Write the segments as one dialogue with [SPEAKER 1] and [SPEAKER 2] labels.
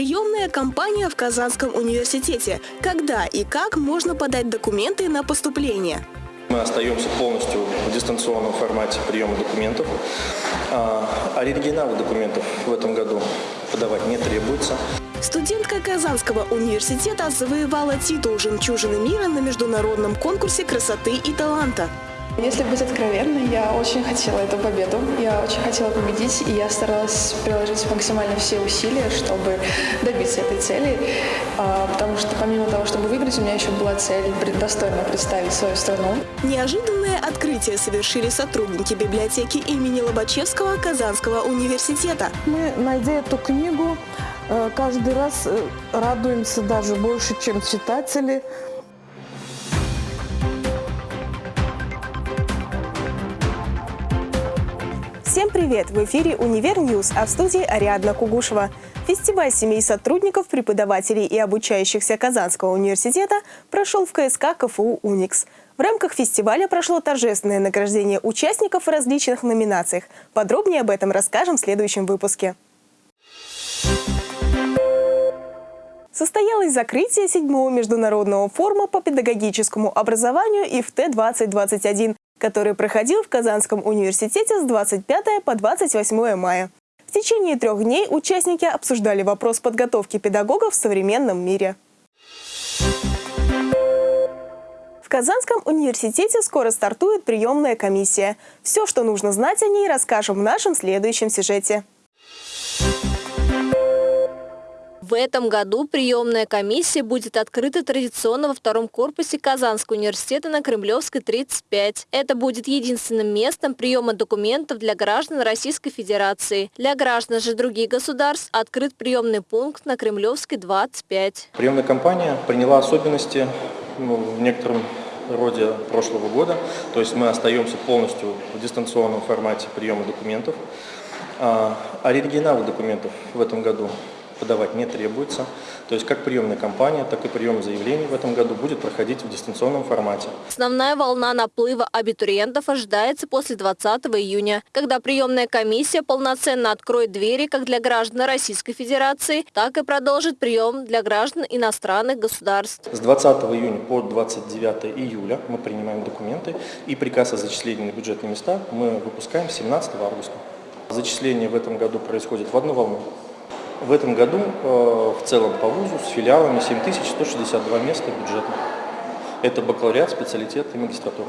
[SPEAKER 1] Приемная кампания в Казанском университете. Когда и как можно подать документы на поступление?
[SPEAKER 2] Мы остаемся полностью в дистанционном формате приема документов. А оригиналы документов в этом году подавать не требуется.
[SPEAKER 1] Студентка Казанского университета завоевала титул «Жемчужины мира» на международном конкурсе красоты и таланта.
[SPEAKER 3] Если быть откровенной, я очень хотела эту победу, я очень хотела победить, и я старалась приложить максимально все усилия, чтобы добиться этой цели, а, потому что помимо того, чтобы выиграть, у меня еще была цель достойно представить свою страну.
[SPEAKER 1] Неожиданное открытие совершили сотрудники библиотеки имени Лобачевского Казанского университета.
[SPEAKER 4] Мы, найдя эту книгу, э, каждый раз э, радуемся даже больше, чем читатели,
[SPEAKER 1] Всем привет! В эфире «Универ Ньюс», а в студии Ариадна Кугушева. Фестиваль семей сотрудников, преподавателей и обучающихся Казанского университета прошел в КСК КФУ «Уникс». В рамках фестиваля прошло торжественное награждение участников в различных номинациях. Подробнее об этом расскажем в следующем выпуске. Состоялось закрытие седьмого международного форума по педагогическому образованию ИФТ-2021, который проходил в Казанском университете с 25 по 28 мая. В течение трех дней участники обсуждали вопрос подготовки педагогов в современном мире. В Казанском университете скоро стартует приемная комиссия. Все, что нужно знать о ней, расскажем в нашем следующем сюжете.
[SPEAKER 5] В этом году приемная комиссия будет открыта традиционно во втором корпусе Казанского университета на Кремлевской, 35. Это будет единственным местом приема документов для граждан Российской Федерации. Для граждан же других государств открыт приемный пункт на Кремлевской, 25.
[SPEAKER 2] Приемная кампания приняла особенности ну, в некотором роде прошлого года. То есть мы остаемся полностью в дистанционном формате приема документов. А оригиналы документов в этом году подавать не требуется. То есть как приемная кампания, так и прием заявлений в этом году будет проходить в дистанционном формате.
[SPEAKER 5] Основная волна наплыва абитуриентов ожидается после 20 июня, когда приемная комиссия полноценно откроет двери как для граждан Российской Федерации, так и продолжит прием для граждан иностранных государств.
[SPEAKER 2] С 20 июня по 29 июля мы принимаем документы и приказ о зачислении на бюджетные места мы выпускаем 17 августа. Зачисление в этом году происходит в одну волну. В этом году э, в целом по вузу с филиалами 7162 места бюджетных. Это бакалавриат, специалитет и магистратура.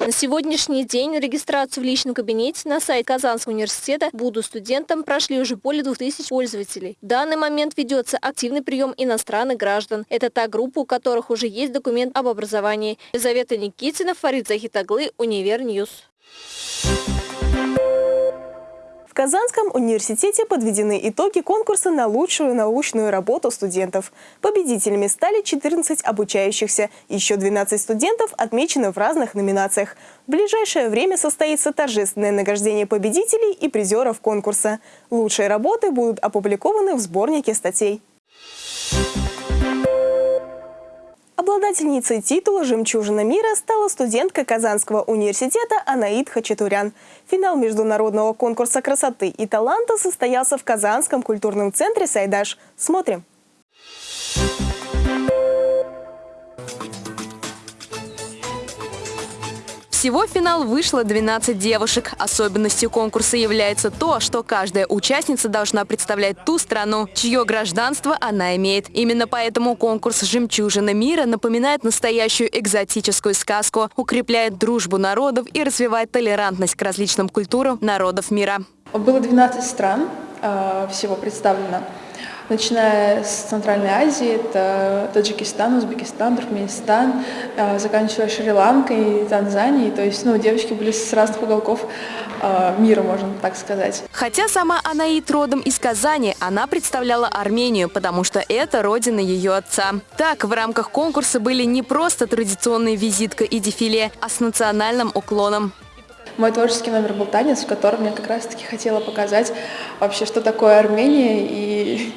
[SPEAKER 5] На сегодняшний день регистрацию в личном кабинете на сайт Казанского университета «Буду студентом» прошли уже более 2000 пользователей. В данный момент ведется активный прием иностранных граждан. Это та группа, у которых уже есть документ об образовании. Елизавета Никитина, Фарид Захитаглы, Univer News.
[SPEAKER 1] В Казанском университете подведены итоги конкурса на лучшую научную работу студентов. Победителями стали 14 обучающихся. Еще 12 студентов отмечены в разных номинациях. В ближайшее время состоится торжественное награждение победителей и призеров конкурса. Лучшие работы будут опубликованы в сборнике статей. Обладательницей титула «Жемчужина мира» стала студентка Казанского университета Анаид Хачатурян. Финал международного конкурса красоты и таланта состоялся в Казанском культурном центре «Сайдаш». Смотрим.
[SPEAKER 6] Всего в финал вышло 12 девушек. Особенностью конкурса является то, что каждая участница должна представлять ту страну, чье гражданство она имеет. Именно поэтому конкурс «Жемчужина мира» напоминает настоящую экзотическую сказку, укрепляет дружбу народов и развивает толерантность к различным культурам народов мира.
[SPEAKER 3] Было 12 стран э, всего представлено начиная с Центральной Азии, это Таджикистан, Узбекистан, Туркменистан, э, заканчивая Шри-Ланкой, Танзанией. То есть ну, девочки были с разных уголков э, мира, можно так сказать.
[SPEAKER 6] Хотя сама Анаит родом из Казани, она представляла Армению, потому что это родина ее отца. Так, в рамках конкурса были не просто традиционные визитка и дефиле, а с национальным уклоном.
[SPEAKER 3] Мой творческий номер был танец, в котором я как раз-таки хотела показать вообще, что такое Армения и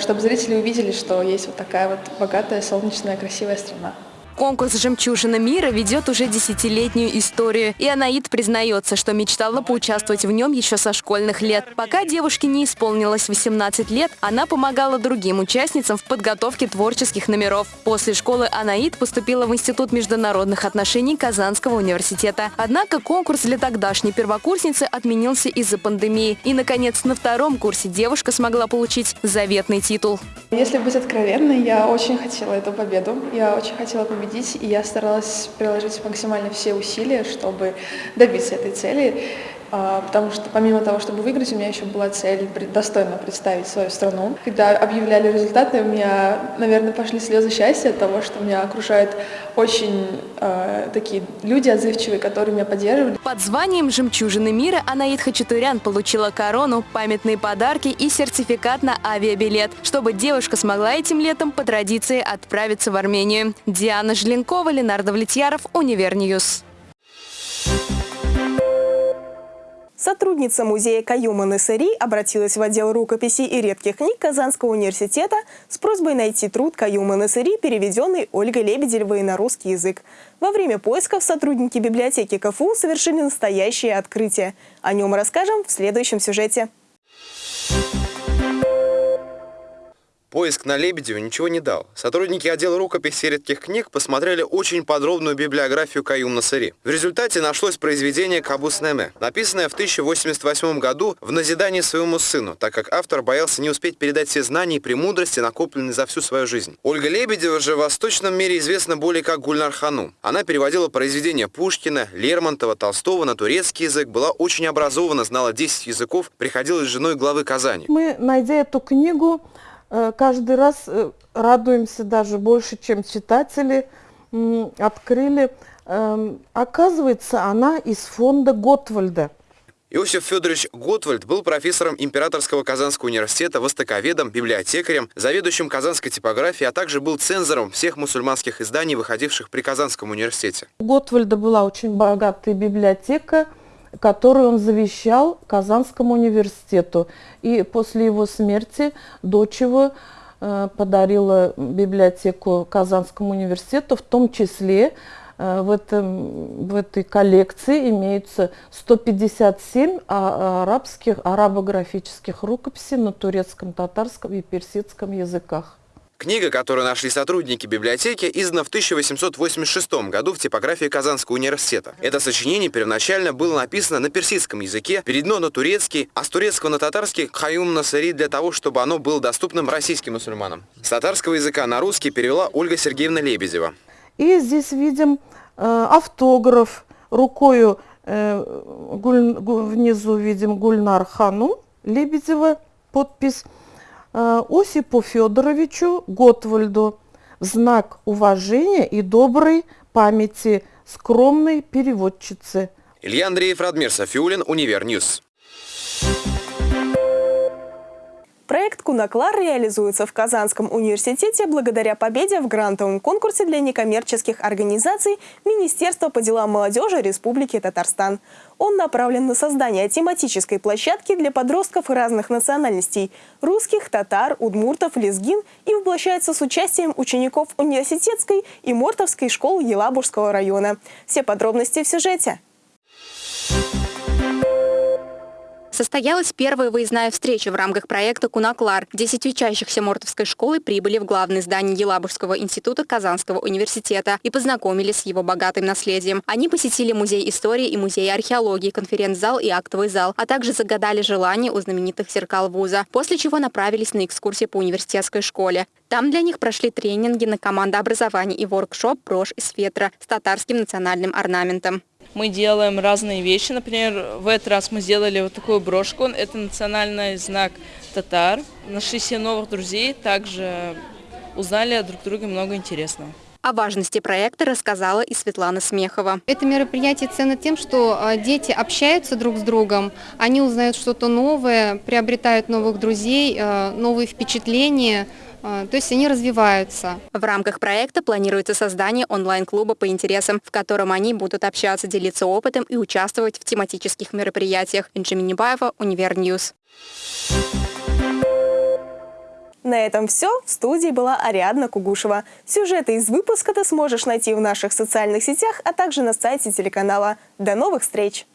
[SPEAKER 3] чтобы зрители увидели, что есть вот такая вот богатая, солнечная, красивая страна.
[SPEAKER 6] Конкурс «Жемчужина мира» ведет уже десятилетнюю историю, и Анаид признается, что мечтала поучаствовать в нем еще со школьных лет. Пока девушке не исполнилось 18 лет, она помогала другим участницам в подготовке творческих номеров. После школы Анаид поступила в Институт международных отношений Казанского университета. Однако конкурс для тогдашней первокурсницы отменился из-за пандемии. И, наконец, на втором курсе девушка смогла получить заветный титул.
[SPEAKER 3] Если быть откровенной, я очень хотела эту победу. Я очень хотела победить, и я старалась приложить максимально все усилия, чтобы добиться этой цели. А, потому что помимо того, чтобы выиграть, у меня еще была цель достойно представить свою страну. Когда объявляли результаты, у меня, наверное, пошли слезы счастья от того, что меня окружают очень э, такие люди отзывчивые, которые меня поддерживали.
[SPEAKER 6] Под званием «Жемчужины мира» Анаид Хачатурян получила корону, памятные подарки и сертификат на авиабилет, чтобы девушка смогла этим летом по традиции отправиться в Армению. Диана Жленкова, Ленардо Влетьяров, Univer News.
[SPEAKER 1] Сотрудница музея Каюма Насыри обратилась в отдел рукописей и редких книг Казанского университета с просьбой найти труд Каюма Насыри, переведенный Ольгой Лебедевой на русский язык. Во время поисков сотрудники библиотеки КФУ совершили настоящее открытие. О нем расскажем в следующем сюжете.
[SPEAKER 7] Поиск на Лебедеве ничего не дал. Сотрудники отдела рукописи редких книг посмотрели очень подробную библиографию Каюм Насари. В результате нашлось произведение «Кабус Неме», написанное в 1088 году в назидании своему сыну, так как автор боялся не успеть передать все знания и премудрости, накопленные за всю свою жизнь. Ольга Лебедева же в восточном мире известна более как Гульнар Хану. Она переводила произведения Пушкина, Лермонтова, Толстого на турецкий язык, была очень образована, знала 10 языков, приходилась женой главы Казани.
[SPEAKER 4] Мы, найдя эту книгу, каждый раз э, радуемся даже больше, чем читатели открыли. Эм, оказывается, она из фонда Готвальда.
[SPEAKER 7] Иосиф Федорович Готвальд был профессором Императорского Казанского университета, востоковедом, библиотекарем, заведующим казанской типографией, а также был цензором всех мусульманских изданий, выходивших при Казанском университете.
[SPEAKER 4] У Готвальда была очень богатая библиотека, которую он завещал Казанскому университету. И после его смерти дочь его э, подарила библиотеку Казанскому университету, в том числе э, в, этом, в этой коллекции имеются 157 а, арабских, арабографических рукописей на турецком, татарском и персидском языках.
[SPEAKER 7] Книга, которую нашли сотрудники библиотеки, издана в 1886 году в типографии Казанского университета. Это сочинение первоначально было написано на персидском языке, переведено на турецкий, а с турецкого на татарский «Хаюм Насари» для того, чтобы оно было доступным российским мусульманам. С татарского языка на русский перевела Ольга Сергеевна Лебедева.
[SPEAKER 4] И здесь видим э, автограф рукою, э, гуль, внизу видим Гульнар-ханум Лебедева, подпись Осипу Федоровичу Готвальду в знак уважения и доброй памяти скромной переводчицы.
[SPEAKER 7] Илья Андреев, Радмир Софиулин, Univer News.
[SPEAKER 1] Проект «Кунаклар» реализуется в Казанском университете благодаря победе в грантовом конкурсе для некоммерческих организаций Министерства по делам молодежи Республики Татарстан. Он направлен на создание тематической площадки для подростков разных национальностей – русских, татар, удмуртов, лезгин и воплощается с участием учеников университетской и Мортовской школ Елабужского района. Все подробности в сюжете.
[SPEAKER 8] Состоялась первая выездная встреча в рамках проекта «Кунаклар». Десять учащихся Мортовской школы прибыли в главное здание Елабужского института Казанского университета и познакомились с его богатым наследием. Они посетили музей истории и музей археологии, конференц-зал и актовый зал, а также загадали желание у знаменитых зеркал вуза, после чего направились на экскурсии по университетской школе. Там для них прошли тренинги на командообразование и воркшоп «Брошь из фетра» с татарским национальным орнаментом
[SPEAKER 9] мы делаем разные вещи. Например, в этот раз мы сделали вот такую брошку. Это национальный знак татар. Нашли себе новых друзей, также узнали друг друга много интересного.
[SPEAKER 8] О важности проекта рассказала и Светлана Смехова.
[SPEAKER 10] Это мероприятие ценно тем, что а, дети общаются друг с другом, они узнают что-то новое, приобретают новых друзей, а, новые впечатления – то есть они развиваются.
[SPEAKER 8] В рамках проекта планируется создание онлайн-клуба по интересам, в котором они будут общаться, делиться опытом и участвовать в тематических мероприятиях. Инжи Минибаева, Univer News.
[SPEAKER 1] На этом все. В студии была Ариадна Кугушева. Сюжеты из выпуска ты сможешь найти в наших социальных сетях, а также на сайте телеканала. До новых встреч!